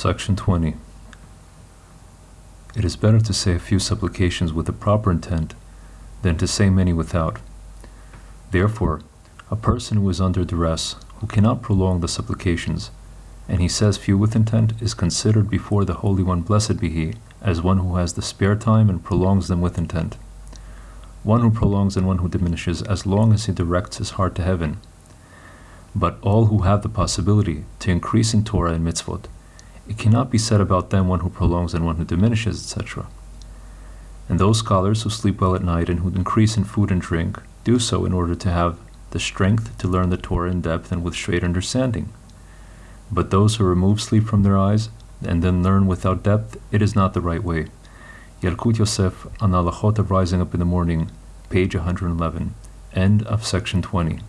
Section 20. It is better to say a few supplications with a proper intent than to say many without. Therefore, a person who is under duress, who cannot prolong the supplications, and he says few with intent, is considered before the Holy One, blessed be He, as one who has the spare time and prolongs them with intent. One who prolongs and one who diminishes, as long as he directs his heart to heaven. But all who have the possibility to increase in Torah and mitzvot, it cannot be said about them one who prolongs and one who diminishes, etc. And those scholars who sleep well at night and who increase in food and drink do so in order to have the strength to learn the Torah in depth and with straight understanding. But those who remove sleep from their eyes and then learn without depth, it is not the right way. Yalkut Yosef on Alachot of Rising Up in the Morning, page 111, end of section 20.